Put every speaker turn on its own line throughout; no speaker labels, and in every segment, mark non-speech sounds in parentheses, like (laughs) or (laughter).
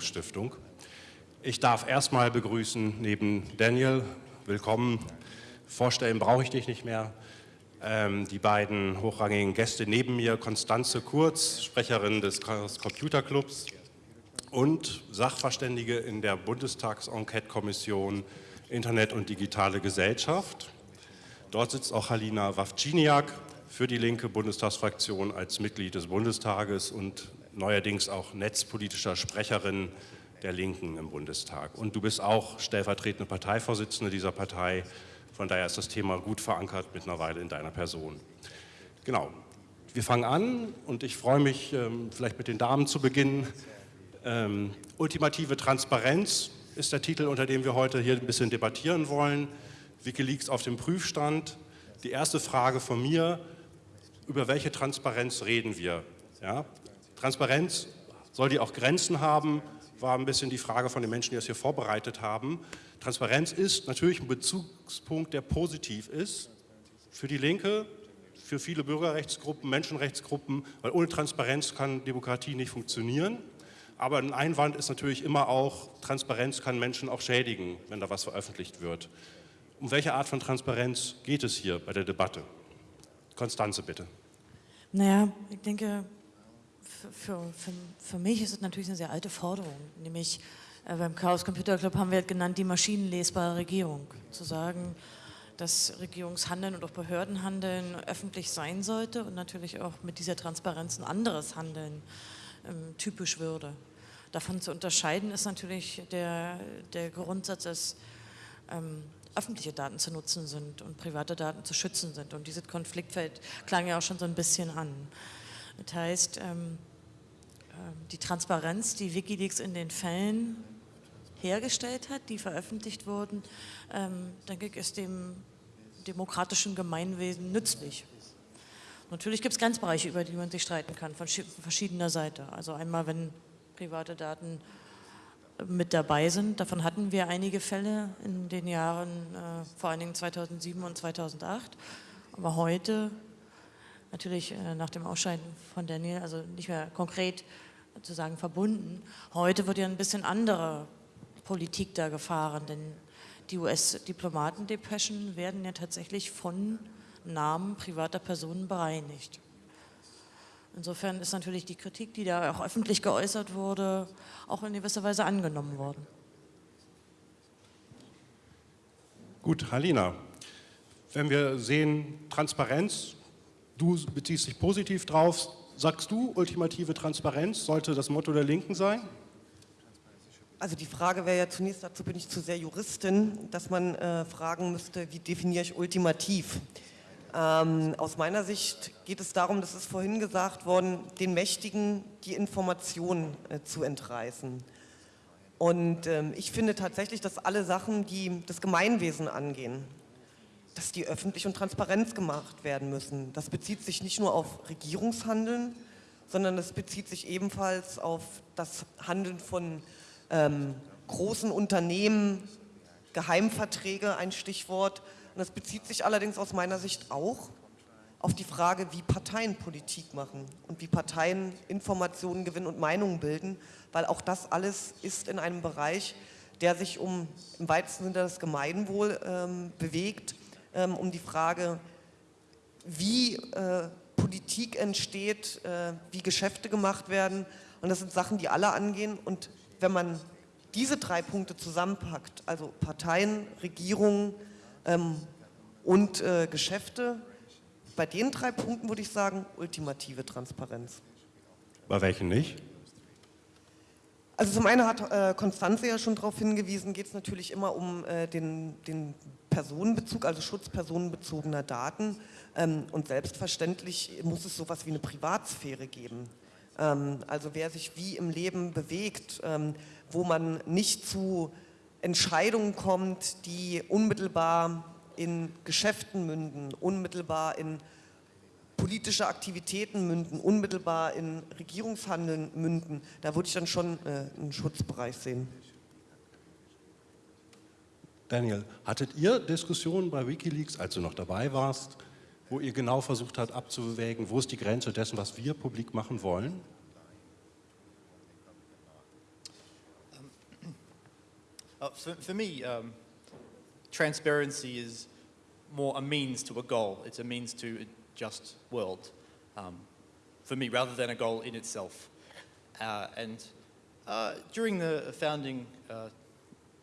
Stiftung. Ich darf erstmal begrüßen neben Daniel, willkommen, vorstellen brauche ich dich nicht mehr, ähm, die beiden hochrangigen Gäste neben mir, Konstanze Kurz, Sprecherin des Computerclubs und Sachverständige in der Bundestags-Enquete-Kommission Internet und digitale Gesellschaft. Dort sitzt auch Halina Wawczyniak für die linke Bundestagsfraktion als Mitglied des Bundestages und neuerdings auch netzpolitischer Sprecherin der Linken im Bundestag. Und du bist auch stellvertretende Parteivorsitzende dieser Partei. Von daher ist das Thema gut verankert mittlerweile in deiner Person. Genau. Wir fangen an und ich freue mich, ähm, vielleicht mit den Damen zu beginnen. Ähm, ultimative Transparenz ist der Titel, unter dem wir heute hier ein bisschen debattieren wollen. Wikileaks auf dem Prüfstand. Die erste Frage von mir, über welche Transparenz reden wir? Ja? Transparenz, soll die auch Grenzen haben, war ein bisschen die Frage von den Menschen, die das hier vorbereitet haben. Transparenz ist natürlich ein Bezugspunkt, der positiv ist für die Linke, für viele Bürgerrechtsgruppen, Menschenrechtsgruppen, weil ohne Transparenz kann Demokratie nicht funktionieren. Aber ein Einwand ist natürlich immer auch, Transparenz kann Menschen auch schädigen, wenn da was veröffentlicht wird. Um welche Art von Transparenz geht es hier bei der Debatte? Konstanze, bitte.
Naja, ich denke, für, für, für mich ist es natürlich eine sehr alte Forderung, nämlich äh, beim Chaos Computer Club haben wir halt genannt, die maschinenlesbare Regierung. Zu sagen, dass Regierungshandeln und auch Behördenhandeln öffentlich sein sollte und natürlich auch mit dieser Transparenz ein anderes Handeln ähm, typisch würde. Davon zu unterscheiden ist natürlich der, der Grundsatz, dass ähm, öffentliche Daten zu nutzen sind und private Daten zu schützen sind. Und dieses Konfliktfeld klang ja auch schon so ein bisschen an. Das heißt, ähm, äh, die Transparenz, die Wikileaks in den Fällen hergestellt hat, die veröffentlicht wurden, ähm, denke ich, ist dem demokratischen Gemeinwesen nützlich. Natürlich gibt es Grenzbereiche, über die man sich streiten kann, von verschiedener Seite. Also einmal, wenn private Daten mit dabei sind. Davon hatten wir einige Fälle in den Jahren, äh, vor allen Dingen 2007 und 2008. Aber heute, natürlich äh, nach dem Ausscheiden von Daniel, also nicht mehr konkret zu sagen verbunden, heute wird ja ein bisschen andere Politik da gefahren, denn die US-Diplomatendepeschen werden ja tatsächlich von Namen privater Personen bereinigt. Insofern ist natürlich die Kritik, die da auch öffentlich geäußert wurde, auch in gewisser Weise angenommen worden.
Gut, Halina, wenn wir sehen Transparenz, du beziehst dich positiv drauf, sagst du, ultimative Transparenz sollte das Motto der Linken sein?
Also die Frage wäre ja zunächst, dazu bin ich zu sehr Juristin, dass man äh, fragen müsste, wie definiere ich ultimativ? Ähm, aus meiner Sicht geht es darum, das ist vorhin gesagt worden, den Mächtigen die Informationen äh, zu entreißen. Und ähm, ich finde tatsächlich, dass alle Sachen, die das Gemeinwesen angehen, dass die öffentlich und transparent gemacht werden müssen. Das bezieht sich nicht nur auf Regierungshandeln, sondern das bezieht sich ebenfalls auf das Handeln von ähm, großen Unternehmen, Geheimverträge, ein Stichwort, und das bezieht sich allerdings aus meiner Sicht auch auf die Frage, wie Parteien Politik machen und wie Parteien Informationen gewinnen und Meinungen bilden, weil auch das alles ist in einem Bereich, der sich um im weitesten Sinne das Gemeinwohl ähm, bewegt, ähm, um die Frage, wie äh, Politik entsteht, äh, wie Geschäfte gemacht werden. Und das sind Sachen, die alle angehen. Und wenn man diese drei Punkte zusammenpackt, also Parteien, Regierungen, ähm, und äh, Geschäfte. Bei den drei Punkten würde ich sagen, ultimative Transparenz.
Bei welchen nicht?
Also zum einen hat äh, Konstanze ja schon darauf hingewiesen, geht es natürlich immer um äh, den, den, Personenbezug, also Schutz personenbezogener Daten. Ähm, und selbstverständlich muss es sowas wie eine Privatsphäre geben. Ähm, also wer sich wie im Leben bewegt, ähm, wo man nicht zu Entscheidungen kommt, die unmittelbar in Geschäften münden, unmittelbar in politische Aktivitäten münden, unmittelbar in Regierungshandeln münden, da würde ich dann schon äh, einen Schutzbereich sehen.
Daniel, hattet ihr Diskussionen bei Wikileaks, als du noch dabei warst, wo ihr genau versucht habt abzuwägen, wo ist die Grenze dessen, was wir publik machen wollen?
Uh, for, for, um, transparency is more a means to a goal. It's a means to a just world, um, for me, rather than a goal in itself. Uh, and uh, during the founding, uh,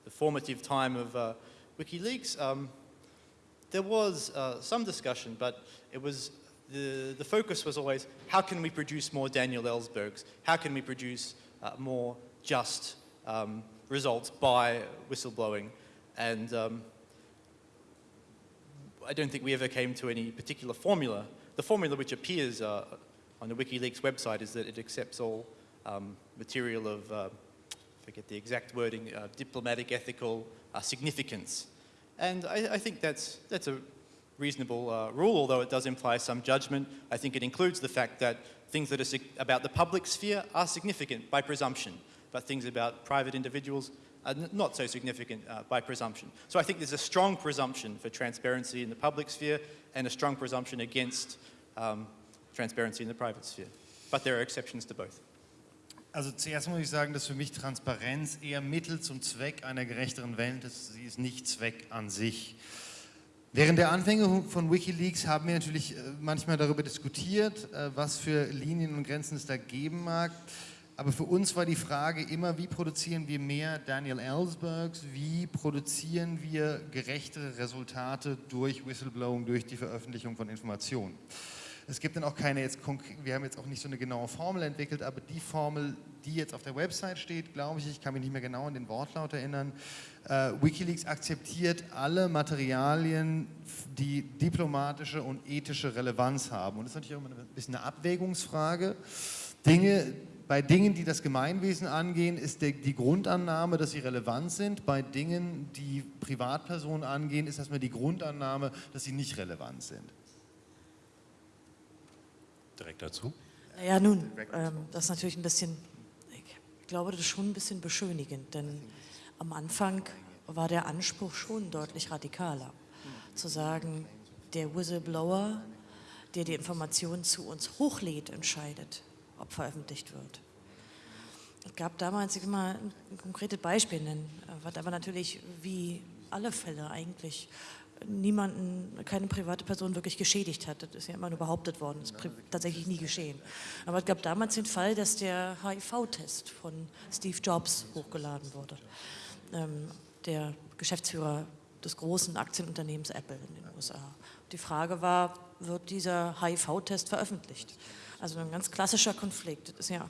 the formative time of uh, WikiLeaks, um, there was uh, some discussion, but it was the, the focus was always how can we produce more Daniel Ellsbergs? How can we produce more just um, results by whistleblowing. And um, I don't think we ever came to any particular formula. The formula which appears uh, on the WikiLeaks website is that it accepts all um, material of, uh, forget the exact wording, uh, diplomatic, ethical uh, significance. And I, I, think that's, that's a reasonable uh, rule, although it does imply some judgment. I think it includes the fact that things that are about the public sphere are significant by presumption but things about private individuals are not so significant uh, by presumption. So I think there's a strong presumption for transparency in the public sphere and a strong presumption against um, transparency in the private sphere. But there are exceptions to both.
Also zuerst muss ich sagen, dass für mich Transparenz eher Mittel zum Zweck einer gerechteren Welt ist. Sie ist nicht Zweck an sich. Während der Anfänge von Wikileaks haben wir natürlich äh, manchmal darüber diskutiert, äh, was für Linien und Grenzen es da geben mag. Aber für uns war die Frage immer, wie produzieren wir mehr Daniel Ellsbergs, wie produzieren wir gerechtere Resultate durch Whistleblowing, durch die Veröffentlichung von Informationen. Es gibt dann auch keine, jetzt wir haben jetzt auch nicht so eine genaue Formel entwickelt, aber die Formel, die jetzt auf der Website steht, glaube ich, ich kann mich nicht mehr genau an den Wortlaut erinnern, äh, Wikileaks akzeptiert alle Materialien, die diplomatische und ethische Relevanz haben. Und das ist natürlich auch immer ein bisschen eine Abwägungsfrage. Dinge, bei Dingen, die das Gemeinwesen angehen, ist der, die Grundannahme, dass sie relevant sind. Bei Dingen, die Privatpersonen angehen, ist erstmal die Grundannahme, dass sie nicht relevant sind.
Direkt dazu?
Ja, nun, ähm, das ist natürlich ein bisschen, ich glaube, das ist schon ein bisschen beschönigend, denn am Anfang war der Anspruch schon deutlich radikaler. Zu sagen, der Whistleblower, der die Informationen zu uns hochlädt, entscheidet ob veröffentlicht wird. Es gab damals, ich will mal ein konkretes Beispiel nennen, was aber natürlich wie alle Fälle eigentlich niemanden, keine private Person wirklich geschädigt hat. Das ist ja immer nur behauptet worden, das ist tatsächlich nie geschehen. Aber es gab damals den Fall, dass der HIV-Test von Steve Jobs hochgeladen wurde. Ähm, der Geschäftsführer des großen Aktienunternehmens Apple in den USA. Die Frage war, wird dieser HIV-Test veröffentlicht? Also ein ganz klassischer Konflikt. Das ist ja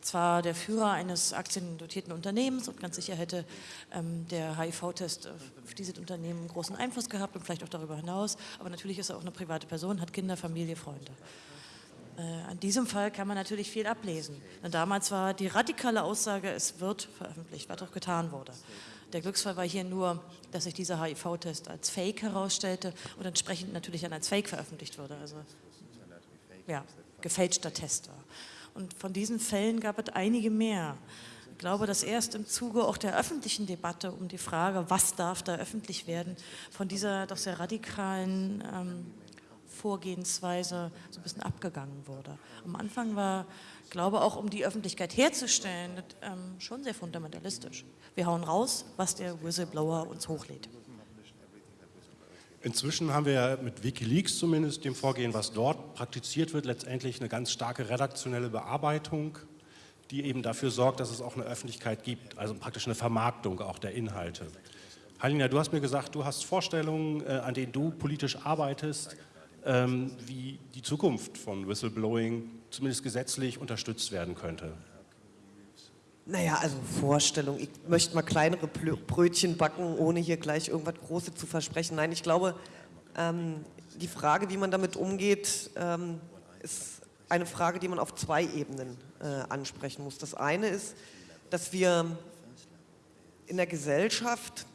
zwar der Führer eines aktiendotierten Unternehmens und ganz sicher hätte ähm, der HIV-Test auf dieses Unternehmen großen Einfluss gehabt und vielleicht auch darüber hinaus, aber natürlich ist er auch eine private Person, hat Kinder, Familie, Freunde. Äh, an diesem Fall kann man natürlich viel ablesen. Denn damals war die radikale Aussage, es wird veröffentlicht, was auch getan wurde. Der Glücksfall war hier nur, dass sich dieser HIV-Test als Fake herausstellte und entsprechend natürlich dann als Fake veröffentlicht wurde. Also, ja gefälschter Test war. Und von diesen Fällen gab es einige mehr. Ich glaube, dass erst im Zuge auch der öffentlichen Debatte um die Frage, was darf da öffentlich werden, von dieser doch sehr radikalen ähm, Vorgehensweise so ein bisschen abgegangen wurde. Am Anfang war, glaube auch um die Öffentlichkeit herzustellen, das, ähm, schon sehr fundamentalistisch. Wir hauen raus, was der Whistleblower uns hochlädt.
Inzwischen haben wir ja mit Wikileaks zumindest dem Vorgehen, was dort praktiziert wird, letztendlich eine ganz starke redaktionelle Bearbeitung, die eben dafür sorgt, dass es auch eine Öffentlichkeit gibt, also praktisch eine Vermarktung auch der Inhalte. Halina, du hast mir gesagt, du hast Vorstellungen, äh, an denen du politisch arbeitest, ähm, wie die Zukunft von Whistleblowing zumindest gesetzlich unterstützt werden könnte.
Naja, also Vorstellung. Ich möchte mal kleinere Brötchen backen, ohne hier gleich irgendwas Großes zu versprechen. Nein, ich glaube, ähm, die Frage, wie man damit umgeht, ähm, ist eine Frage, die man auf zwei Ebenen äh, ansprechen muss. Das eine ist, dass wir in der Gesellschaft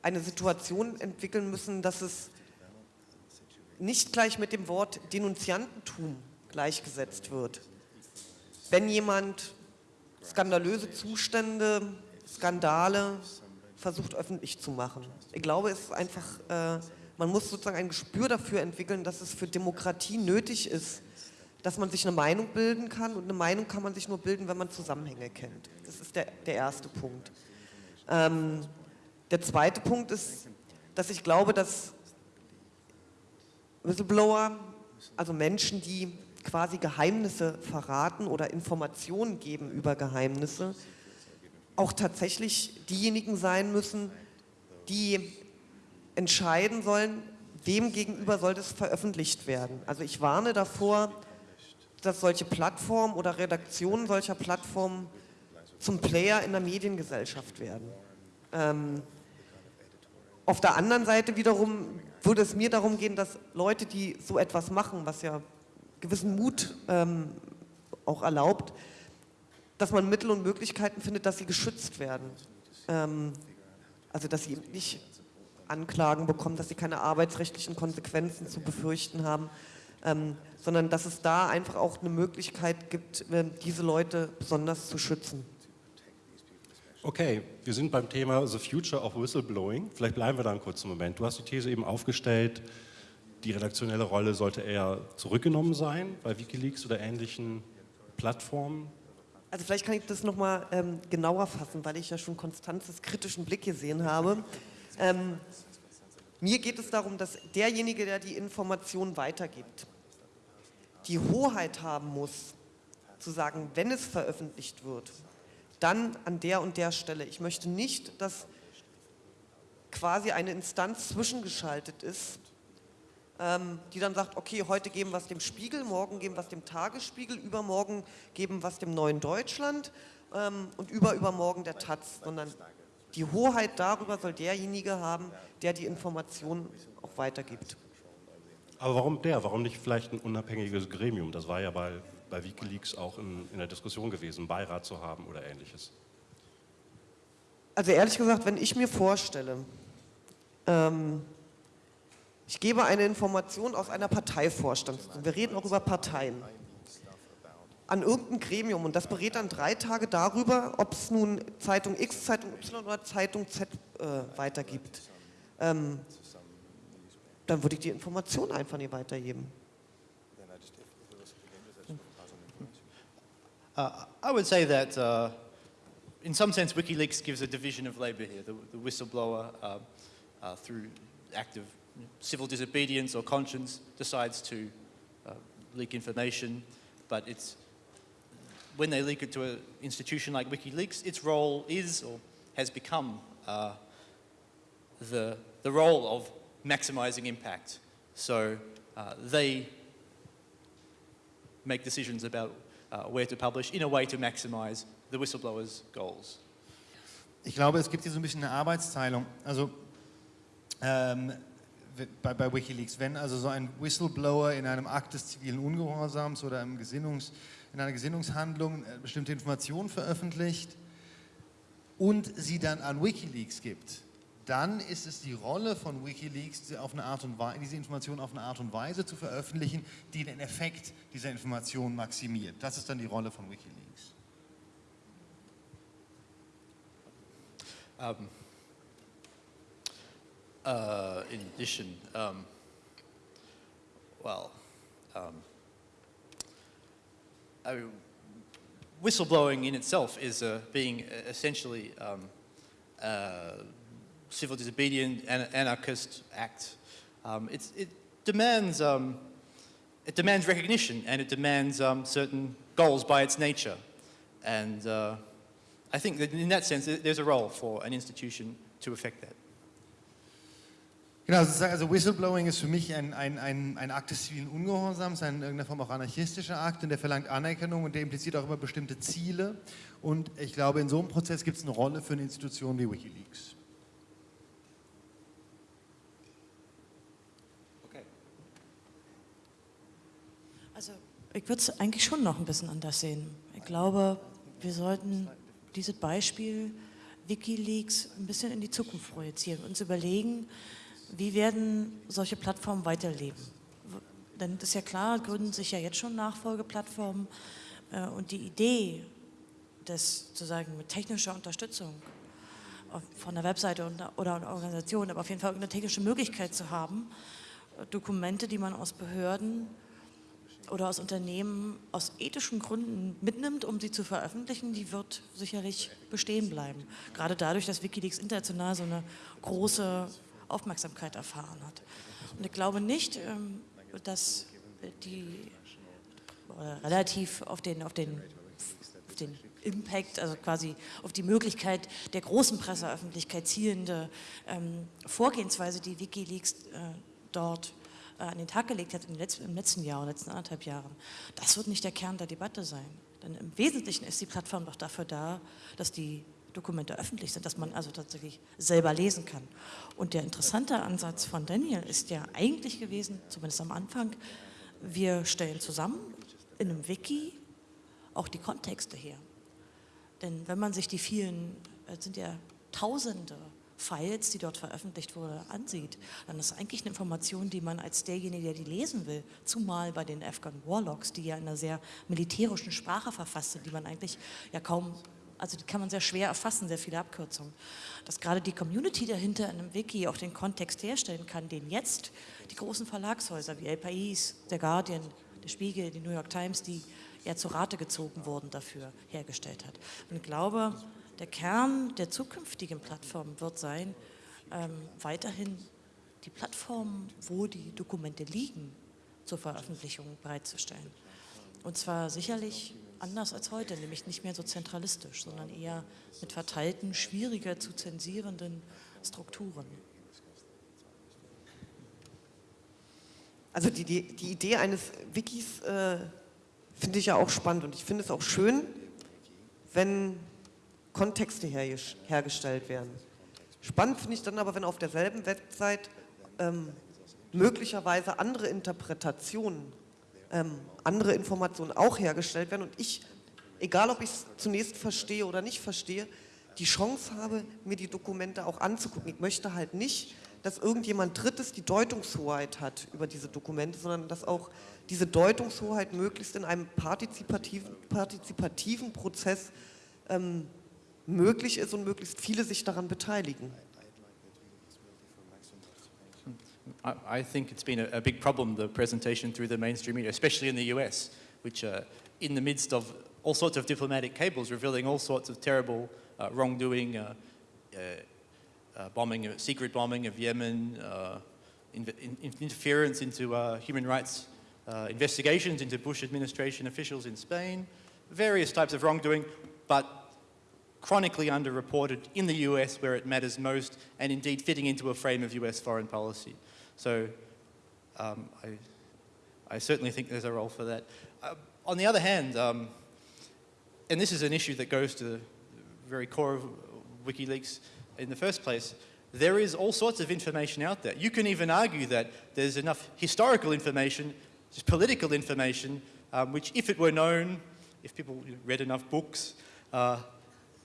eine Situation entwickeln müssen, dass es nicht gleich mit dem Wort Denunziantentum gleichgesetzt wird. Wenn jemand skandalöse Zustände, Skandale versucht öffentlich zu machen. Ich glaube, es ist einfach, äh, man muss sozusagen ein Gespür dafür entwickeln, dass es für Demokratie nötig ist, dass man sich eine Meinung bilden kann und eine Meinung kann man sich nur bilden, wenn man Zusammenhänge kennt. Das ist der, der erste Punkt. Ähm, Der zweite Punkt ist, dass ich glaube, dass Whistleblower, also Menschen, die quasi Geheimnisse verraten oder Informationen geben über Geheimnisse, auch tatsächlich diejenigen sein müssen, die entscheiden sollen, wem gegenüber soll das veröffentlicht werden. Also ich warne davor, dass solche Plattformen oder Redaktionen solcher Plattformen zum Player in der Mediengesellschaft werden. Ähm, auf der anderen Seite wiederum würde es mir darum gehen, dass Leute, die so etwas machen, was ja gewissen Mut ähm, auch erlaubt, dass man Mittel und Möglichkeiten findet, dass sie geschützt werden. Ähm, also dass sie eben nicht Anklagen bekommen, dass sie keine arbeitsrechtlichen Konsequenzen zu befürchten haben, ähm, sondern dass es da einfach auch eine Möglichkeit gibt, äh, diese Leute besonders zu schützen.
Okay, wir sind beim Thema The Future of Whistleblowing. Vielleicht bleiben wir da einen kurzen Moment. Du hast die These eben aufgestellt, die redaktionelle Rolle sollte eher zurückgenommen sein bei Wikileaks oder ähnlichen Plattformen.
Also vielleicht kann ich das nochmal ähm, genauer fassen, weil ich ja schon Konstanzes kritischen Blick gesehen habe. Ähm, mir geht es darum, dass derjenige, der die Information weitergibt, die Hoheit haben muss, zu sagen, wenn es veröffentlicht wird, dann an der und der Stelle. Ich möchte nicht, dass quasi eine Instanz zwischengeschaltet ist, die dann sagt, okay, heute geben wir es dem Spiegel, morgen geben wir es dem Tagesspiegel, übermorgen geben wir es dem Neuen Deutschland ähm, und überübermorgen der Taz, sondern die Hoheit darüber soll derjenige haben, der die Informationen auch weitergibt.
Aber warum der? Warum nicht vielleicht ein unabhängiges Gremium? Das war ja bei bei Wikileaks auch in, in der Diskussion gewesen, einen Beirat zu haben oder ähnliches?
Also ehrlich gesagt, wenn ich mir vorstelle, ähm, ich gebe eine Information aus einer Parteivorstand, wir reden auch über Parteien, an irgendein Gremium und das berät dann drei Tage darüber, ob es nun Zeitung X, Zeitung Y oder Zeitung Z äh, weitergibt. Ähm, dann würde ich die Information einfach nicht weitergeben.
Uh, I would say that uh, in some sense WikiLeaks gives a division of labour here. The, the whistleblower, uh, uh through active civil disobedience or conscience, decides to uh, leak information, but it's when they leak it to an institution like WikiLeaks, its role is or has become uh, the, the role of maximizing impact. So they make decisions about uh, where to publish in a way to maximize the whistleblower's goals.
Ich glaube, es gibt hier so ein bisschen eine Arbeitsteilung. Also ähm, bei, bei, Wikileaks, wenn also so ein Whistleblower in einem Akt des zivilen Ungehorsams oder im Gesinnungs, in einer Gesinnungshandlung äh, bestimmte Informationen veröffentlicht und sie dann an Wikileaks gibt, dann ist es die Rolle von Wikileaks, auf eine Art und Weise, diese Informationen auf eine Art und Weise zu veröffentlichen, die den Effekt dieser Information maximiert. Das ist dann die Rolle von Wikileaks.
Um, uh, in addition, um, well, um, I mean, whistleblowing in itself is uh, being essentially um, uh, civil disobedience, anarchist act. Um, it demands um, it demands recognition and it demands um, certain goals by its nature. And uh, I think that in that sense, there's a role for an institution to affect that.
Genau, also Whistleblowing ist für mich ein, ein, ein, ein Akt des zivilen Ungehorsams, ein in irgendeiner Form auch anarchistischer Akt und der verlangt Anerkennung und der impliziert auch immer bestimmte Ziele. Und ich glaube, in so einem Prozess gibt es eine Rolle für eine Institution wie Wikileaks.
Ich würde es eigentlich schon noch ein bisschen anders sehen. Ich glaube, wir sollten dieses Beispiel Wikileaks ein bisschen in die Zukunft projizieren, uns überlegen, wie werden solche Plattformen weiterleben. Denn es ist ja klar, gründen sich ja jetzt schon Nachfolgeplattformen äh, und die Idee, das sozusagen mit technischer Unterstützung von der Webseite oder einer Organisation, aber auf jeden Fall eine technische Möglichkeit zu haben, Dokumente, die man aus Behörden oder aus Unternehmen aus ethischen Gründen mitnimmt, um sie zu veröffentlichen, die wird sicherlich bestehen bleiben. Gerade dadurch, dass Wikileaks international so eine große Aufmerksamkeit erfahren hat. Und ich glaube nicht, ähm, dass die relativ auf den, auf den, auf den Impact, also quasi auf die Möglichkeit der großen Presseöffentlichkeit zielende ähm, Vorgehensweise, die Wikileaks äh, dort äh, an den Tag gelegt hat im letzten, im letzten Jahr, in den letzten anderthalb Jahren, das wird nicht der Kern der Debatte sein. Denn im Wesentlichen ist die Plattform doch dafür da, dass die Dokumente öffentlich sind, dass man also tatsächlich selber lesen kann. Und der interessante Ansatz von Daniel ist ja eigentlich gewesen, zumindest am Anfang, wir stellen zusammen in einem Wiki auch die Kontexte her. Denn wenn man sich die vielen, es sind ja tausende Files, die dort veröffentlicht wurde, ansieht, dann ist eigentlich eine Information, die man als derjenige, der die lesen will, zumal bei den Afghan Warlocks, die ja in einer sehr militärischen Sprache verfasst sind, die man eigentlich ja kaum, also die kann man sehr schwer erfassen, sehr viele Abkürzungen, dass gerade die Community dahinter in einem Wiki auch den Kontext herstellen kann, den jetzt die großen Verlagshäuser wie El País, der Guardian, der Spiegel, die New York Times, die ja zu Rate gezogen wurden, dafür hergestellt hat. Und ich glaube, der Kern der zukünftigen Plattform wird sein, ähm, weiterhin die Plattform, wo die Dokumente liegen, zur Veröffentlichung bereitzustellen. Und zwar sicherlich anders als heute, nämlich nicht mehr so zentralistisch, sondern eher mit verteilten, schwieriger zu zensierenden Strukturen.
Also die, die, die Idee eines Wikis äh, finde ich ja auch spannend und ich finde es auch schön, wenn Kontexte her, hergestellt werden. Spannend finde ich dann aber, wenn auf derselben Website ähm, möglicherweise andere Interpretationen, ähm, andere Informationen auch hergestellt werden und ich, egal ob ich es zunächst verstehe oder nicht verstehe, die Chance habe, mir die Dokumente auch anzugucken. Ich möchte halt nicht, dass irgendjemand Drittes die Deutungshoheit hat über diese Dokumente, sondern dass auch diese Deutungshoheit möglichst in einem partizipativen, partizipativen Prozess ähm, möglich ist und möglichst viele sich daran beteiligen.
I think it's been a, a, big problem, the presentation through the mainstream media, especially in the US, which uh, in the midst of all sorts of diplomatic cables revealing all sorts of terrible uh, wrongdoing, uh, uh, uh bombing, secret bombing of Yemen, uh, in, in, interference into human rights investigations into Bush administration officials in Spain, various types of wrongdoing, but chronically underreported in the US where it matters most and indeed fitting into a frame of US foreign policy. So um, I, I, certainly think there's a role for that. Uh, on the other hand, um, and this is an issue that goes to the very core of WikiLeaks in the first place, there is all sorts of information out there. You can even argue that there's enough historical information, political information, um, which if it were known, if people read enough books, uh,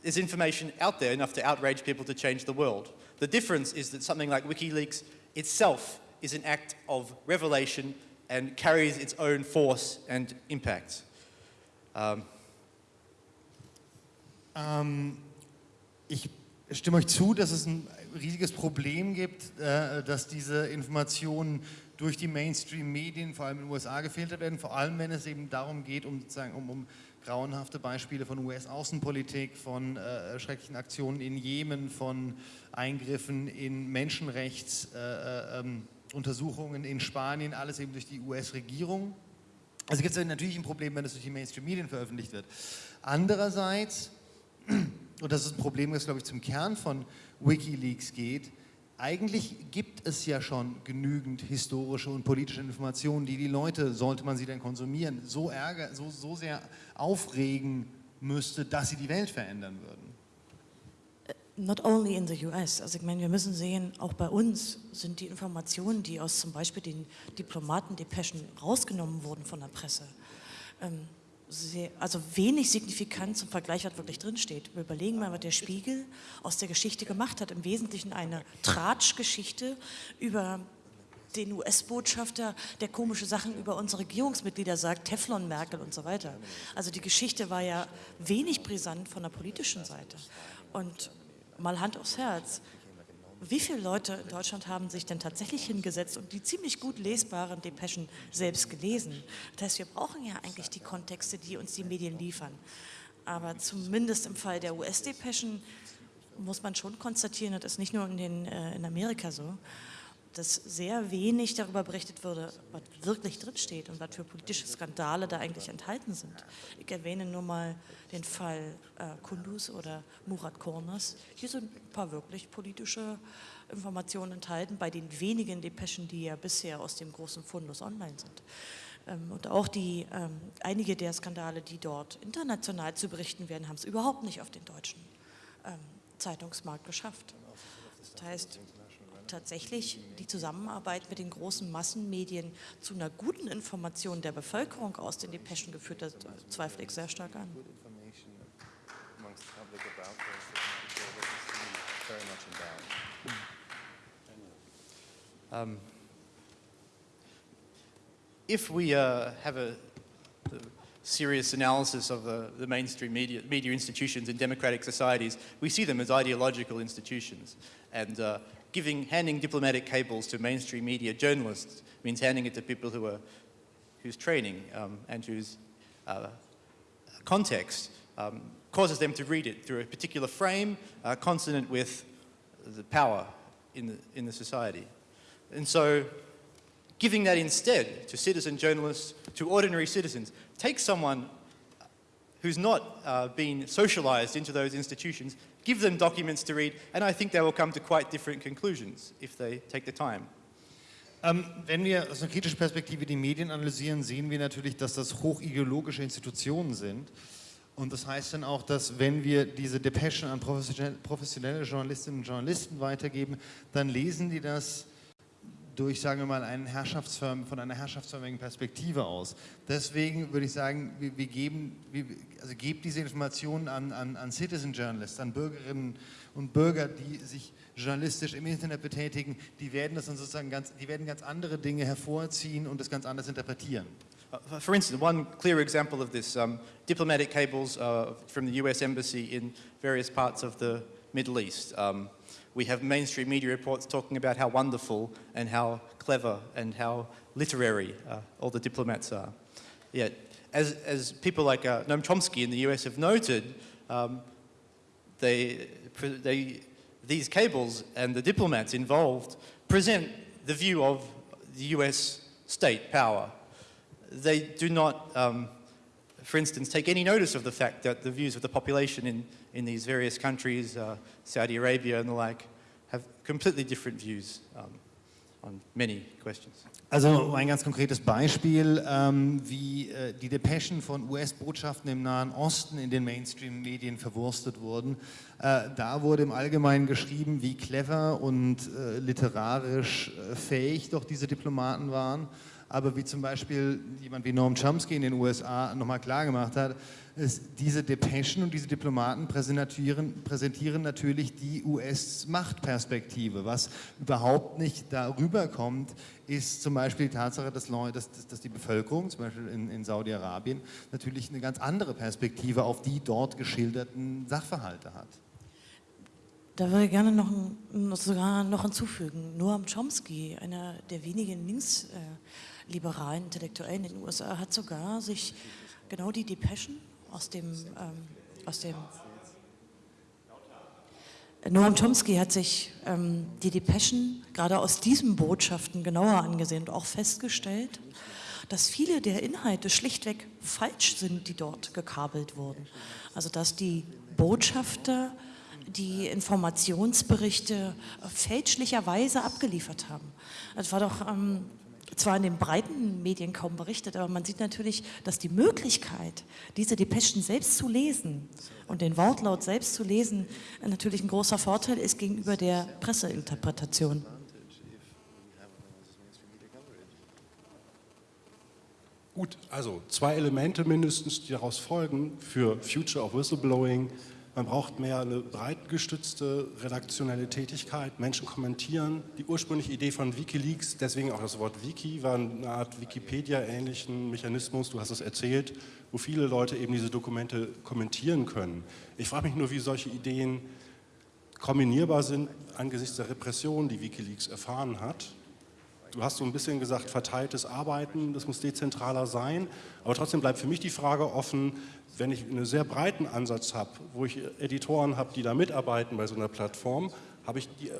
is information out there enough to outrage people to change the world. The difference is that something like WikiLeaks itself is an act of revelation and carries its own force and impact. Um.
Ähm, ich stimme euch zu, dass es ein riesiges Problem gibt, äh, dass diese Informationen durch die Mainstream-Medien, vor allem in den USA, gefiltert werden, vor allem wenn es eben darum geht, um, sozusagen, um, um grauenhafte Beispiele von US-Außenpolitik, von äh, schrecklichen Aktionen in Jemen, von Eingriffen in Menschenrechtsuntersuchungen äh, ähm, in Spanien, alles eben durch die US-Regierung. Also gibt es natürlich ein Problem, wenn es durch die Mainstream-Medien veröffentlicht wird. Andererseits, (clears throat) und das ist ein Problem, das glaube ich zum Kern von Wikileaks geht, eigentlich gibt es ja schon genügend historische und politische Informationen, die die Leute, sollte man sie denn konsumieren, so, ärger, so, so sehr aufregen müsste, dass sie die Welt verändern würden.
Äh, not only in the US, also ich meine, wir müssen sehen, auch bei uns sind die Informationen, die aus zum Beispiel den Diplomatendepeschen rausgenommen wurden von der Presse, ähm, sehr, also wenig signifikant zum Vergleich, was wirklich drinsteht. Wir überlegen mal, was der Spiegel aus der Geschichte gemacht hat. Im Wesentlichen eine Tratschgeschichte über den US-Botschafter, der komische Sachen über unsere Regierungsmitglieder sagt, Teflon, Merkel und so weiter. Also die Geschichte war ja wenig brisant von der politischen Seite. Und mal Hand aufs Herz, wie viele Leute in Deutschland haben sich denn tatsächlich hingesetzt und die ziemlich gut lesbaren Depeschen selbst gelesen? Das heißt, wir brauchen ja eigentlich die Kontexte, die uns die Medien liefern. Aber zumindest im Fall der US-Depeschen muss man schon konstatieren, das ist nicht nur in, den, äh, in Amerika so, dass sehr wenig darüber berichtet würde, was wirklich drinsteht und was für politische Skandale da eigentlich enthalten sind. Ich erwähne nur mal den Fall äh, Kunduz oder Murat Kornas. Hier sind ein paar wirklich politische Informationen enthalten, bei den wenigen Depeschen, die ja bisher aus dem großen Fundus online sind. Ähm, und auch die, ähm, einige der Skandale, die dort international zu berichten werden, haben es überhaupt nicht auf den deutschen ähm, Zeitungsmarkt geschafft. Das heißt, tatsächlich die Zusammenarbeit mit den großen Massenmedien zu einer guten Information der Bevölkerung aus den Depeschen geführt hat, zweifle ich sehr stark an.
Um, if we uh, have a, serious analysis of the, the mainstream media, media, institutions in democratic societies, we see them as ideological institutions. And uh, giving, handing diplomatic cables to mainstream media journalists means handing it to people who are, whose training um, and whose uh, context um, causes them to read it through a particular frame uh, consonant with the power in the, in the society. And so giving that instead to citizen journalists, to ordinary citizens, takes someone who's not uh, been socialized into those institutions give them documents to read, and I think they will come to quite different conclusions if they take the time.
Ähm, wenn wir aus einer kritischen Perspektive die Medien analysieren, sehen wir natürlich, dass das hochideologische Institutionen sind. Und das heißt dann auch, dass wenn wir diese Depeschen an professionelle Journalistinnen und Journalisten weitergeben, dann lesen die das durch, sagen wir mal, einen Herrschaftsfirmen, von einer herrschaftsförmigen Perspektive aus. Deswegen würde ich sagen, wir, wir geben, wir, also gebt diese Informationen an, an, an Citizen Journalists, an Bürgerinnen und Bürger, die sich journalistisch im Internet betätigen, die werden das dann sozusagen ganz, die werden ganz andere Dinge hervorziehen und das ganz anders interpretieren.
Uh, for instance, one clear example of this, um, diplomatic cables uh, from the US Embassy in various parts of the Middle East. Um, we have mainstream media reports talking about how wonderful and how clever and how literary uh, all the diplomats are. Yet, as, as people like uh, Noam Chomsky in the US have noted, um, they, they, these cables and the diplomats involved present the view of the US state power. They do not, um, for instance, take any notice of the fact that the views of the population in in these various countries, uh, Saudi Arabia and the like, have completely different views um, on many questions.
Also ein ganz konkretes Beispiel, ähm, wie äh, die Depeschen von US-Botschaften im Nahen Osten in den Mainstream-Medien verwurstet wurden. Äh, da wurde im Allgemeinen geschrieben, wie clever und äh, literarisch äh, fähig doch diese Diplomaten waren. Aber wie zum Beispiel jemand wie Noam Chomsky in den USA nochmal klargemacht hat, ist, diese Depeschen und diese Diplomaten präsentieren, präsentieren natürlich die US-Machtperspektive. Was überhaupt nicht darüber kommt, ist zum Beispiel die Tatsache, dass, dass, dass die Bevölkerung, zum Beispiel in, in Saudi-Arabien, natürlich eine ganz andere Perspektive auf die dort geschilderten Sachverhalte hat.
Da würde ich gerne noch, sogar noch hinzufügen. Noam Chomsky, einer der wenigen linksliberalen Intellektuellen in den USA, hat sogar sich genau die Depeschen aus dem, ähm, aus dem Noam Chomsky hat sich ähm, die Depeschen gerade aus diesen Botschaften genauer angesehen und auch festgestellt, dass viele der Inhalte schlichtweg falsch sind, die dort gekabelt wurden. Also dass die Botschafter die Informationsberichte fälschlicherweise abgeliefert haben. Es war doch ähm, zwar in den breiten Medien kaum berichtet, aber man sieht natürlich, dass die Möglichkeit, diese Depeschen selbst zu lesen und den Wortlaut selbst zu lesen, natürlich ein großer Vorteil ist gegenüber der Presseinterpretation.
Gut, also zwei Elemente mindestens, die daraus folgen für Future of Whistleblowing man braucht mehr eine breitgestützte redaktionelle Tätigkeit. Menschen kommentieren. Die ursprüngliche Idee von Wikileaks, deswegen auch das Wort Wiki, war eine Art Wikipedia-ähnlichen Mechanismus, du hast es erzählt, wo viele Leute eben diese Dokumente kommentieren können. Ich frage mich nur, wie solche Ideen kombinierbar sind angesichts der Repression, die Wikileaks erfahren hat. Du hast so ein bisschen gesagt, verteiltes Arbeiten, das muss dezentraler sein, aber trotzdem bleibt für mich die Frage offen, wenn ich einen sehr breiten Ansatz habe, wo ich Editoren habe, die da mitarbeiten bei so einer Plattform, habe ich die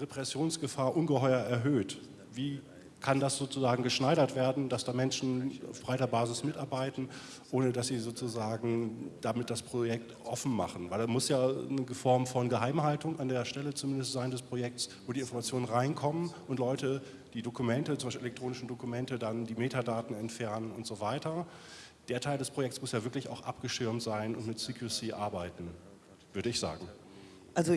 Repressionsgefahr ungeheuer erhöht. Wie kann das sozusagen geschneidert werden, dass da Menschen auf breiter Basis mitarbeiten, ohne dass sie sozusagen damit das Projekt offen machen. Weil da muss ja eine Form von Geheimhaltung an der Stelle zumindest sein des Projekts, wo die Informationen reinkommen und Leute die Dokumente, zum Beispiel elektronischen Dokumente, dann die Metadaten entfernen und so weiter. Der Teil des Projekts muss ja wirklich auch abgeschirmt sein und mit CQC arbeiten, würde ich sagen.
Also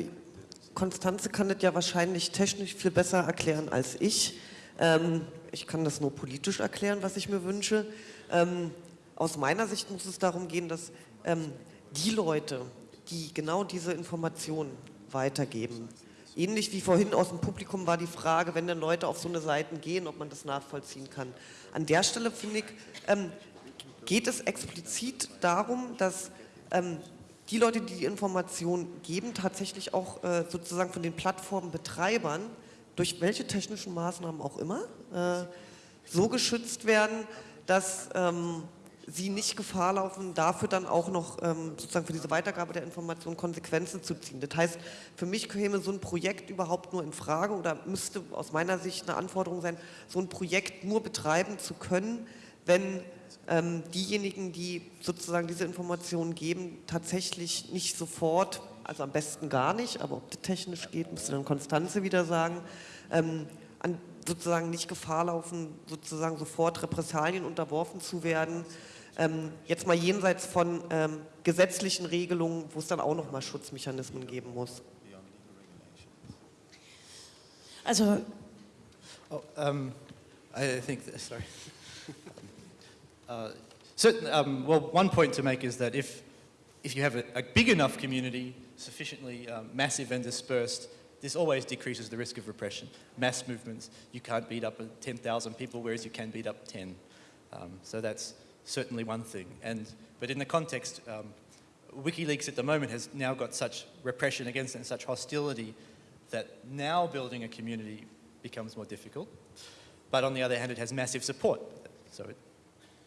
Konstanze kann das ja wahrscheinlich technisch viel besser erklären als ich. Ähm, ich kann das nur politisch erklären, was ich mir wünsche. Ähm, aus meiner Sicht muss es darum gehen, dass ähm, die Leute, die genau diese Informationen weitergeben, ähnlich wie vorhin aus dem Publikum war die Frage, wenn dann Leute auf so eine Seiten gehen, ob man das nachvollziehen kann. An der Stelle, finde ich, ähm, geht es explizit darum, dass ähm, die Leute, die die Informationen geben, tatsächlich auch äh, sozusagen von den Plattformbetreibern durch welche technischen Maßnahmen auch immer, äh, so geschützt werden, dass ähm, sie nicht Gefahr laufen, dafür dann auch noch ähm, sozusagen für diese Weitergabe der Informationen Konsequenzen zu ziehen. Das heißt, für mich käme so ein Projekt überhaupt nur in Frage oder müsste aus meiner Sicht eine Anforderung sein, so ein Projekt nur betreiben zu können, wenn diejenigen, die sozusagen diese Informationen geben, tatsächlich nicht sofort also am besten gar nicht, aber ob das technisch geht, müsste dann Konstanze wieder sagen, ähm, an, sozusagen nicht Gefahr laufen, sozusagen sofort Repressalien unterworfen zu werden. Ähm, jetzt mal jenseits von ähm, gesetzlichen Regelungen, wo es dann auch nochmal Schutzmechanismen geben muss.
Also,
oh, um, I think, sorry. (laughs) uh, certain, um, well, one point to make is that if, if you have a, a big enough community, sufficiently um, massive and dispersed, this always decreases the risk of repression. Mass movements, you can't beat up 10,000 people, whereas you can beat up 10. Um, so that's certainly one thing. And, but in the context, um, WikiLeaks at the moment has now got such repression against it and such hostility that now building a community becomes more difficult. But on the other hand, it has massive support, so it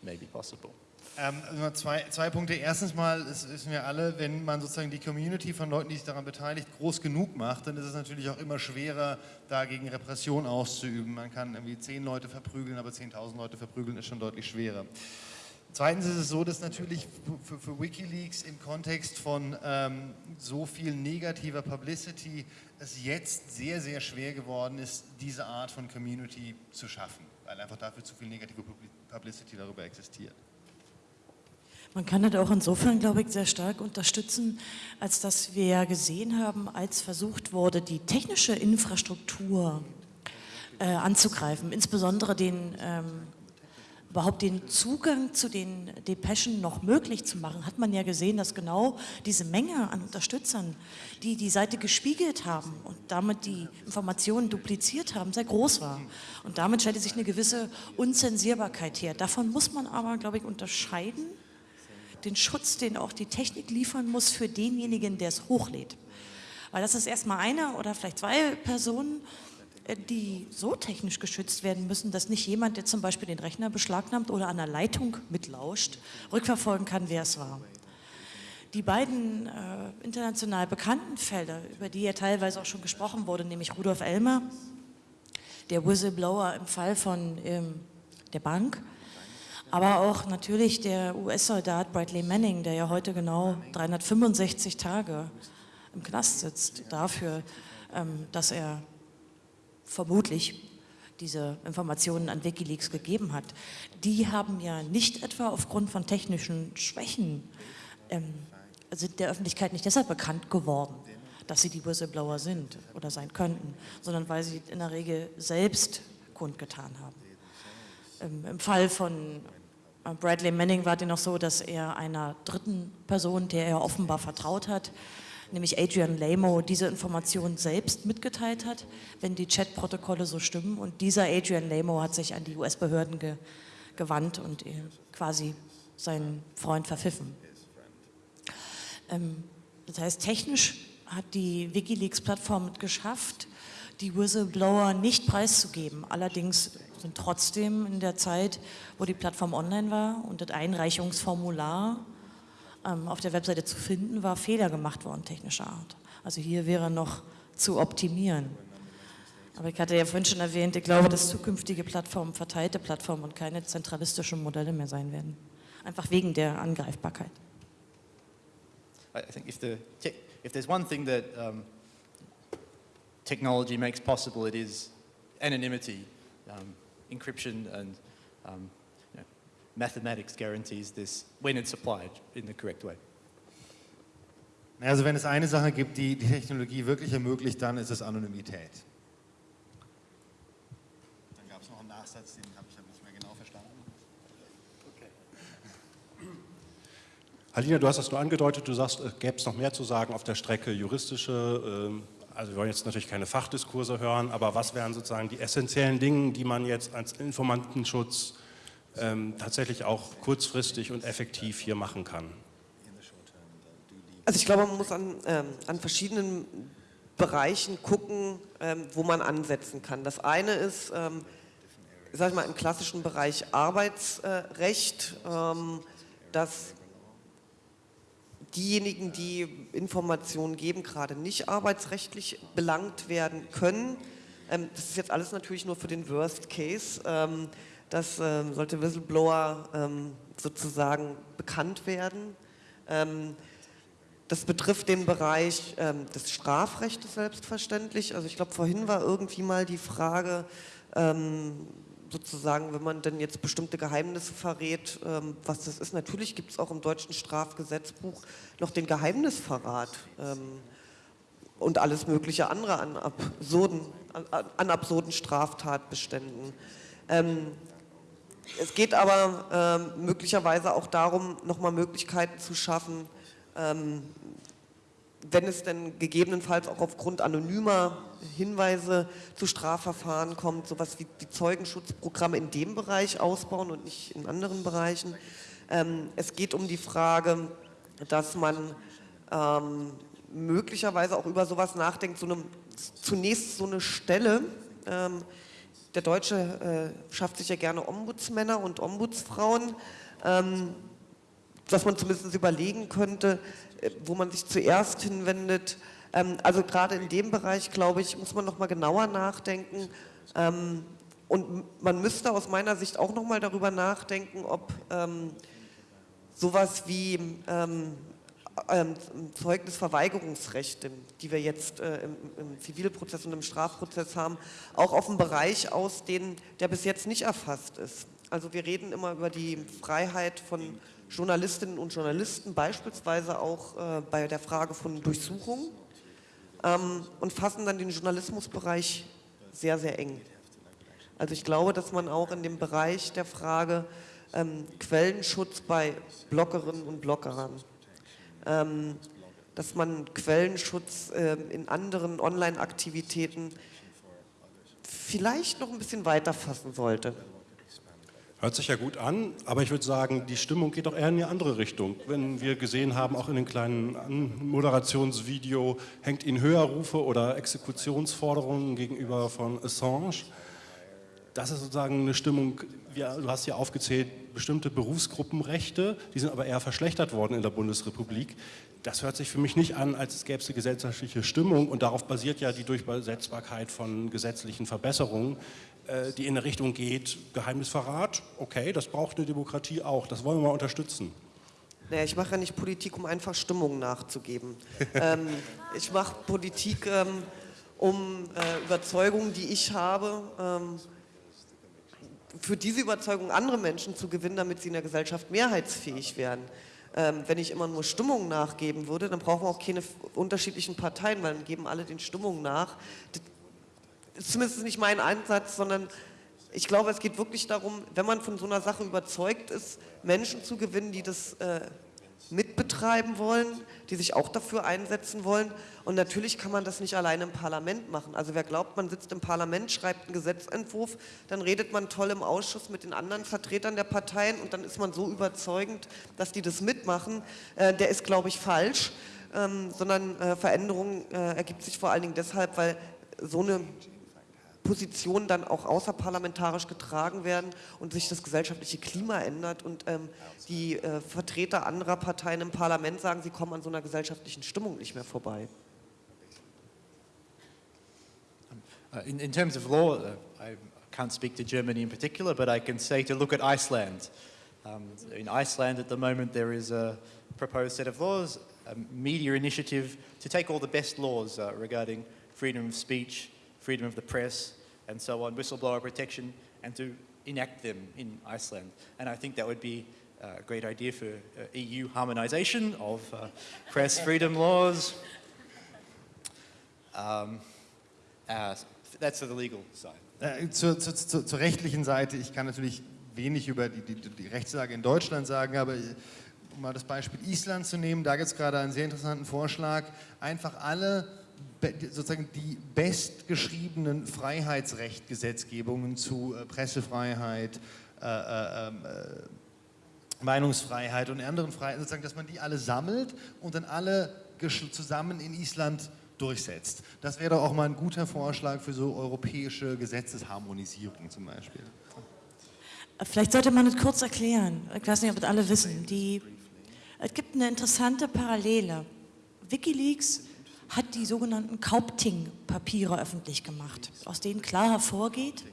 may possible.
Ähm, zwei, zwei Punkte. Erstens mal, das wissen wir alle, wenn man sozusagen die Community von Leuten, die sich daran beteiligt, groß genug macht, dann ist es natürlich auch immer schwerer, dagegen Repression auszuüben. Man kann irgendwie zehn Leute verprügeln, aber 10.000 Leute verprügeln ist schon deutlich schwerer. Zweitens ist es so, dass natürlich für, für Wikileaks im Kontext von ähm, so viel negativer Publicity es jetzt sehr, sehr schwer geworden ist, diese Art von Community zu schaffen, weil einfach dafür zu viel negative Publicity darüber existiert.
Man kann das auch insofern, glaube ich, sehr stark unterstützen, als dass wir gesehen haben, als versucht wurde, die technische Infrastruktur äh, anzugreifen, insbesondere den, ähm, überhaupt den Zugang zu den Depeschen noch möglich zu machen, hat man ja gesehen, dass genau diese Menge an Unterstützern, die die Seite gespiegelt haben und damit die Informationen dupliziert haben, sehr groß war. Und damit stellte sich eine gewisse Unzensierbarkeit her. Davon muss man aber, glaube ich, unterscheiden, den Schutz, den auch die Technik liefern muss für denjenigen, der es hochlädt. Weil das ist erstmal eine oder vielleicht zwei Personen, die so technisch geschützt werden müssen, dass nicht jemand, der zum Beispiel den Rechner beschlagnahmt oder an der Leitung mitlauscht, rückverfolgen kann, wer es war. Die beiden äh, international bekannten Felder, über die ja teilweise auch schon gesprochen wurde, nämlich Rudolf Elmer, der Whistleblower im Fall von ähm, der Bank, aber auch natürlich der US-Soldat Bradley Manning, der ja heute genau 365 Tage im Knast sitzt, dafür, ähm, dass er vermutlich diese Informationen an Wikileaks gegeben hat. Die haben ja nicht etwa aufgrund von technischen Schwächen ähm, sind der Öffentlichkeit nicht deshalb bekannt geworden, dass sie die Whistleblower sind oder sein könnten, sondern weil sie in der Regel selbst kundgetan haben. Ähm, Im Fall von Bradley Manning war noch so, dass er einer dritten Person, der er offenbar vertraut hat, nämlich Adrian Lamo, diese Information selbst mitgeteilt hat, wenn die Chatprotokolle so stimmen. Und dieser Adrian Lamo hat sich an die US-Behörden ge gewandt und quasi seinen Freund verpfiffen. Ähm, das heißt, technisch hat die Wikileaks-Plattform geschafft, die Whistleblower nicht preiszugeben. Allerdings sind trotzdem in der Zeit, wo die Plattform online war und das Einreichungsformular auf der Webseite zu finden war, Fehler gemacht worden technischer Art. Also hier wäre noch zu optimieren. Aber ich hatte ja vorhin schon erwähnt, ich glaube, dass zukünftige Plattformen verteilte Plattformen und keine zentralistischen Modelle mehr sein werden. Einfach wegen der Angreifbarkeit.
I think if, the if there's one thing that um, technology makes possible, it is. Um, encryption and um, mathematics guarantees this when it's applied in the correct way.
Also wenn es eine Sache gibt, die die Technologie wirklich ermöglicht, dann ist es Anonymität. Dann gab es noch einen Nachsatz, den habe ich aber nicht mehr genau verstanden.
Okay. Halina, du hast das nur angedeutet, du sagst, es gäbe es noch mehr zu sagen auf der Strecke juristische, ähm, also wir wollen jetzt natürlich keine Fachdiskurse hören, aber was wären sozusagen die essentiellen Dinge, die man jetzt als Informantenschutz ähm, tatsächlich auch kurzfristig und effektiv hier machen kann?
Also ich glaube, man muss an, ähm, an verschiedenen Bereichen gucken, ähm, wo man ansetzen kann. Das eine ist, ähm, sag ich mal, im klassischen Bereich Arbeitsrecht, ähm, dass diejenigen, die Informationen geben, gerade nicht arbeitsrechtlich belangt werden können. Ähm, das ist jetzt alles natürlich nur für den Worst Case. Ähm, das ähm, sollte Whistleblower ähm, sozusagen bekannt werden. Ähm, das betrifft den Bereich ähm, des Strafrechts selbstverständlich. Also ich glaube, vorhin war irgendwie mal die Frage, sozusagen, wenn man denn jetzt bestimmte Geheimnisse verrät, ähm, was das ist. Natürlich gibt es auch im deutschen Strafgesetzbuch noch den Geheimnisverrat ähm, und alles mögliche andere an absurden, an absurden Straftatbeständen. Ähm, es geht aber ähm, möglicherweise auch darum, nochmal Möglichkeiten zu schaffen, ähm, wenn es denn gegebenenfalls auch aufgrund anonymer Hinweise zu Strafverfahren kommt, sowas wie die Zeugenschutzprogramme in dem Bereich ausbauen und nicht in anderen Bereichen. Ähm, es geht um die Frage, dass man ähm, möglicherweise auch über sowas nachdenkt, so eine, zunächst so eine Stelle, ähm, der Deutsche äh, schafft sich ja gerne Ombudsmänner und Ombudsfrauen, ähm, dass man zumindest überlegen könnte, äh, wo man sich zuerst hinwendet. Ähm, also gerade in dem Bereich, glaube ich, muss man noch mal genauer nachdenken. Ähm, und man müsste aus meiner Sicht auch noch mal darüber nachdenken, ob ähm, sowas wie Zeugnisverweigerungsrechte, die wir jetzt äh, im, im, Zivilprozess und im Strafprozess haben, auch auf einen Bereich ausdehnen, der bis jetzt nicht erfasst ist. Also wir reden immer über die Freiheit von Journalistinnen und Journalisten, beispielsweise auch äh, bei der Frage von Durchsuchung ähm, und fassen dann den Journalismusbereich sehr, sehr eng. Also ich glaube, dass man auch in dem Bereich der Frage ähm, Quellenschutz bei Bloggerinnen und Bloggern, ähm, dass man Quellenschutz äh, in anderen Online-Aktivitäten vielleicht noch ein bisschen weiter fassen sollte.
Hört sich ja gut an, aber ich würde sagen, die Stimmung geht doch eher in eine andere Richtung. Wenn wir gesehen haben, auch in dem kleinen Moderationsvideo, hängt Ihnen Höherrufe oder Exekutionsforderungen gegenüber von Assange. Das ist sozusagen eine Stimmung, du hast hier aufgezählt, bestimmte Berufsgruppenrechte, die sind aber eher verschlechtert worden in der Bundesrepublik. Das hört sich für mich nicht an, als es gäbe es eine gesellschaftliche Stimmung und darauf basiert ja die Durchsetzbarkeit von gesetzlichen Verbesserungen. Äh, die in eine Richtung geht, Geheimnisverrat, okay, das braucht eine Demokratie auch, das wollen wir mal unterstützen.
Naja, ich mache ja nicht Politik, um einfach Stimmung nachzugeben. (laughs) ähm, ich mache Politik, ähm, um äh, Überzeugungen, die ich habe, ähm, für diese Überzeugung andere Menschen zu gewinnen, damit sie in der Gesellschaft mehrheitsfähig werden. Ähm, wenn ich immer nur Stimmung nachgeben würde, dann brauchen wir auch keine unterschiedlichen Parteien, weil dann geben alle den Stimmungen nach. Das zumindest nicht mein Einsatz, sondern ich glaube, es geht wirklich darum, wenn man von so einer Sache überzeugt ist, Menschen zu gewinnen, die das äh, mitbetreiben wollen, die sich auch dafür einsetzen wollen. Und natürlich kann man das nicht alleine im Parlament machen. Also wer glaubt, man sitzt im Parlament, schreibt einen Gesetzentwurf, dann redet man toll im Ausschuss mit den anderen Vertretern der Parteien und dann ist man so überzeugend, dass die das mitmachen, äh, der ist, glaube ich, falsch. ähm, sondern äh, Veränderung äh, ergibt sich vor allen Dingen deshalb, weil so eine Positionen dann auch außerparlamentarisch getragen werden und sich das gesellschaftliche Klima ändert und ähm, die äh, Vertreter anderer Parteien im Parlament sagen, sie kommen an so einer gesellschaftlichen Stimmung nicht mehr vorbei.
Uh, in, in terms of law, uh, I can't speak to Germany in particular, but I can say to look at Iceland. Um, in Iceland at the moment there is a proposed set of laws, a media initiative to take all the best laws uh, regarding freedom of speech, freedom of the press, and so on, whistleblower protection, and to enact them in Iceland. And I think that would be a great idea for uh, EU harmonization of uh, press freedom laws. Um, uh, that's the legal side.
Äh, zur, zur, zur, rechtlichen Seite, ich kann natürlich wenig über die, die, die Rechtslage in Deutschland sagen, aber um mal das Beispiel Island zu nehmen, da gibt es gerade einen sehr interessanten Vorschlag, einfach alle sozusagen die bestgeschriebenen Freiheitsrechtgesetzgebungen zu äh, Pressefreiheit, äh, äh, ähm, äh, Meinungsfreiheit und anderen Freiheiten, sozusagen, dass man die alle sammelt und dann alle zusammen in Island durchsetzt. Das wäre doch auch mal ein guter Vorschlag für so europäische Gesetzesharmonisierung zum Beispiel.
Vielleicht sollte man es kurz erklären. Ich weiß nicht, ob das alle wissen. Die, es gibt eine interessante Parallele. Wikileaks hat die sogenannten Kaupting-Papiere öffentlich gemacht, aus denen klar hervorgeht,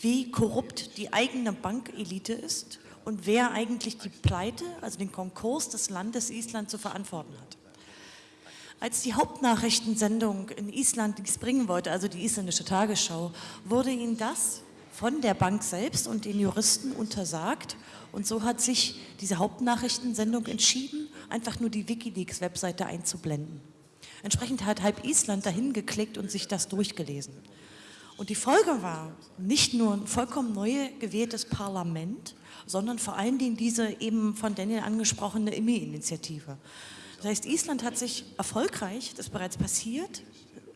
wie korrupt die eigene Bankelite ist und wer eigentlich die Pleite, also den Konkurs des Landes Island zu verantworten hat. Als die Hauptnachrichtensendung in Island dies bringen wollte, also die isländische Tagesschau, wurde ihnen das von der Bank selbst und den Juristen untersagt. Und so hat sich diese Hauptnachrichtensendung entschieden, einfach nur die Wikileaks-Webseite einzublenden. Entsprechend hat halb Island dahin geklickt und sich das durchgelesen. Und die Folge war nicht nur ein vollkommen neu gewähltes Parlament, sondern vor allen Dingen diese eben von Daniel angesprochene IMI-Initiative. Das heißt, Island hat sich erfolgreich, das ist bereits passiert,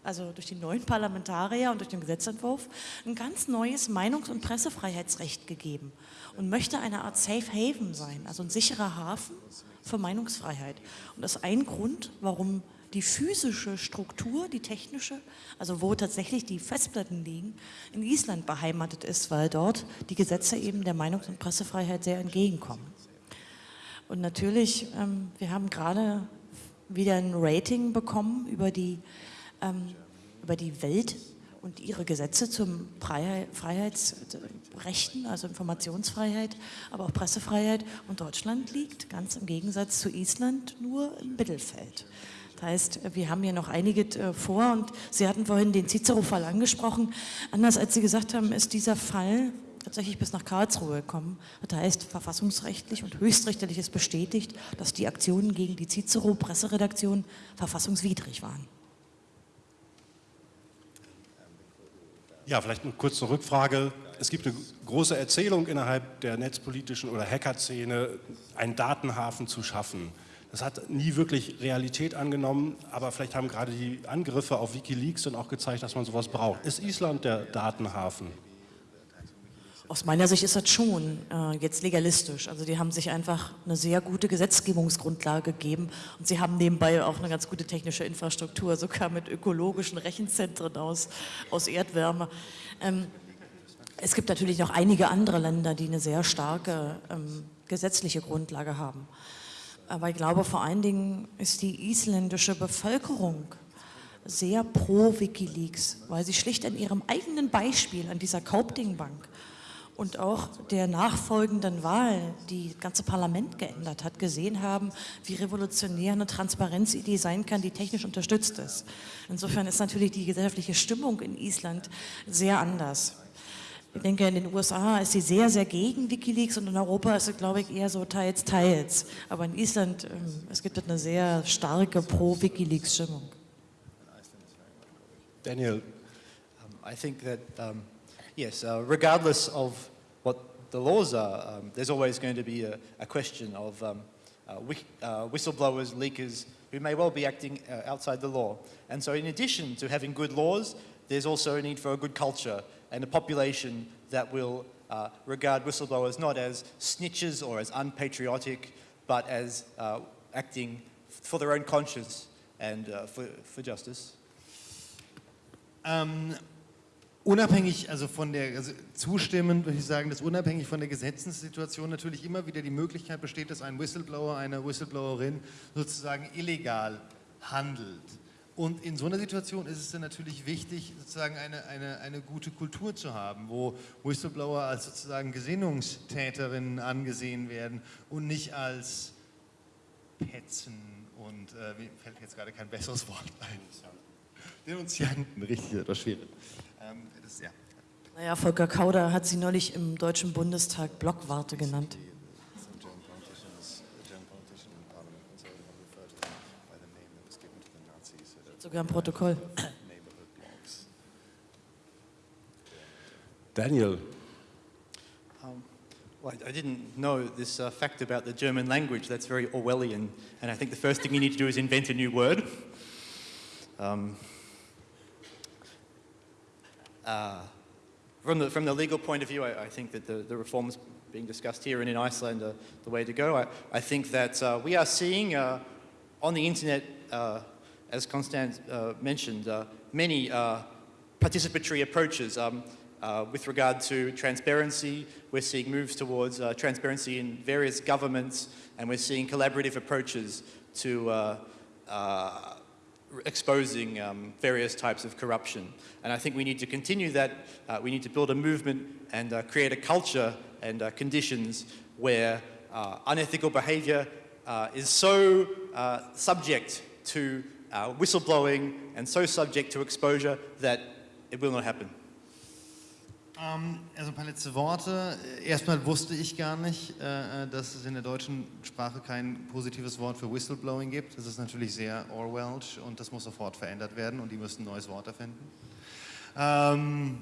also durch die neuen Parlamentarier und durch den Gesetzentwurf, ein ganz neues Meinungs- und Pressefreiheitsrecht gegeben und möchte eine Art Safe Haven sein, also ein sicherer Hafen für Meinungsfreiheit. Und das ist ein Grund, warum die physische Struktur, die technische, also wo tatsächlich die Festplatten liegen, in Island beheimatet ist, weil dort die Gesetze eben der Meinungs- und Pressefreiheit sehr entgegenkommen. Und natürlich, ähm, wir haben gerade wieder ein Rating bekommen über die, ähm, über die Welt und ihre Gesetze zum Freiheitsrechten, also Informationsfreiheit, aber auch Pressefreiheit. Und Deutschland liegt ganz im Gegensatz zu Island nur im Mittelfeld. Das heißt, wir haben hier noch einige äh, vor und Sie hatten vorhin den Cicero-Fall angesprochen. Anders als Sie gesagt haben, ist dieser Fall tatsächlich bis nach Karlsruhe gekommen. Das heißt, verfassungsrechtlich und höchstrichterlich ist bestätigt, dass die Aktionen gegen die Cicero-Presseredaktion verfassungswidrig waren.
Ja, vielleicht eine kurze Rückfrage. Es gibt eine große Erzählung innerhalb der netzpolitischen oder Hacker-Szene, einen Datenhafen zu schaffen. Das hat nie wirklich Realität angenommen, aber vielleicht haben gerade die Angriffe auf Wikileaks dann auch gezeigt, dass man sowas braucht. Ist Island der Datenhafen?
Aus meiner Sicht ist das schon äh, jetzt legalistisch. Also die haben sich einfach eine sehr gute Gesetzgebungsgrundlage gegeben und sie haben nebenbei auch eine ganz gute technische Infrastruktur, sogar mit ökologischen Rechenzentren aus, aus Erdwärme. Ähm, es gibt natürlich noch einige andere Länder, die eine sehr starke ähm, gesetzliche Grundlage haben. Aber ich glaube, vor allen Dingen ist die isländische Bevölkerung sehr pro Wikileaks, weil sie schlicht an ihrem eigenen Beispiel, an dieser Kaupting-Bank, und auch der nachfolgenden Wahl, die das ganze Parlament geändert hat, gesehen haben, wie revolutionär eine Transparenzidee sein kann, die technisch unterstützt ist. Insofern ist natürlich die gesellschaftliche Stimmung in Island sehr anders. Ich denke, in den USA ist sie sehr, sehr gegen Wikileaks und in Europa ist es, glaube ich, eher so teils, teils. Aber in Island, ähm, es gibt eine sehr starke Pro-Wikileaks-Stimmung.
Daniel.
Um, I think that um Yes, uh, regardless of what the laws are, um, there's always going to be a, a question of um, uh, uh, whistleblowers, leakers, who may well be acting uh, outside the law. And so in addition to having good laws, there's also a need for a good culture and a population that will uh, regard whistleblowers not as snitches or as unpatriotic, but as uh, acting for their own conscience and uh, for, for justice.
Ähm, unabhängig, also von der, also zustimmend würde ich sagen, dass unabhängig von der Gesetzessituation natürlich immer wieder die Möglichkeit besteht, dass ein Whistleblower, eine Whistleblowerin sozusagen illegal handelt. Und in so einer Situation ist es dann natürlich wichtig, sozusagen eine, eine, eine gute Kultur zu haben, wo Whistleblower als sozusagen Gesinnungstäterinnen angesehen werden und nicht als Petzen und, äh, mir fällt jetzt gerade kein besseres Wort ein. Denunzianten, richtig, etwas schwierig. Ähm, das, ja.
Naja, Volker Kauder hat sie neulich im Deutschen Bundestag Blockwarte genannt.
the Nazis, so that
Sogar im Protokoll.
Daniel,
Um, well, I, I didn't know this uh, fact about the German language. That's very Orwellian. And I think the first thing you need to do is invent a new word. Um, uh, from, the, from the legal point of view, I, I think that the, the reforms being discussed here and in Iceland are the way to go. I, I think that uh, we are seeing uh, on the internet, uh, as Constance uh, mentioned, many participatory approaches. Um, with regard to transparency, we're seeing moves towards transparency in various governments, and we're seeing collaborative approaches to uh, uh, exposing um, various types of corruption. And I think we need to continue that. Uh, we need to build a movement and uh, create a culture and uh, conditions where uh, unethical behavior uh, is so uh, subject to whistleblowing and so subject to exposure that it will not happen.
Ähm, also ein paar letzte Worte. Erstmal wusste ich gar nicht, äh, dass es in der deutschen Sprache kein positives Wort für Whistleblowing gibt. Das ist natürlich sehr Orwellsch und das muss sofort verändert werden und die müssen ein neues Wort erfinden. Ähm,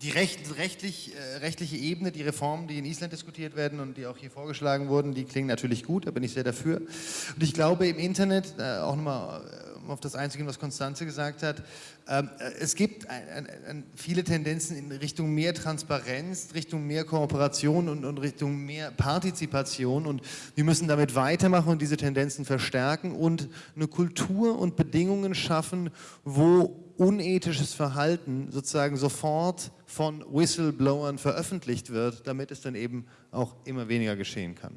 die recht, rechtlich, äh, rechtliche Ebene, die Reformen, die in Island diskutiert werden und die auch hier vorgeschlagen wurden, die klingen natürlich gut, da bin ich sehr dafür. Und ich glaube im Internet, äh, auch nochmal auf das einzugehen, was Konstanze gesagt hat, ähm, äh, es gibt viele Tendenzen in Richtung mehr Transparenz, Richtung mehr Kooperation und Richtung mehr Partizipation und wir müssen damit weitermachen und diese Tendenzen verstärken und eine Kultur und Bedingungen schaffen, wo unethisches Verhalten sozusagen sofort von Whistleblowern veröffentlicht wird, damit es dann eben auch immer weniger geschehen kann.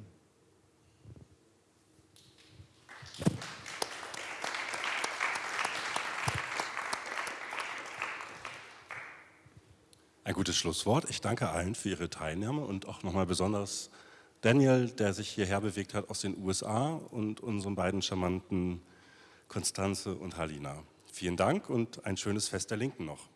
Ein gutes Schlusswort. Ich danke allen für Ihre Teilnahme und auch nochmal besonders Daniel, der sich hierher bewegt hat aus den USA und unseren beiden charmanten Konstanze und Halina. Vielen Dank und ein schönes Fest der Linken noch.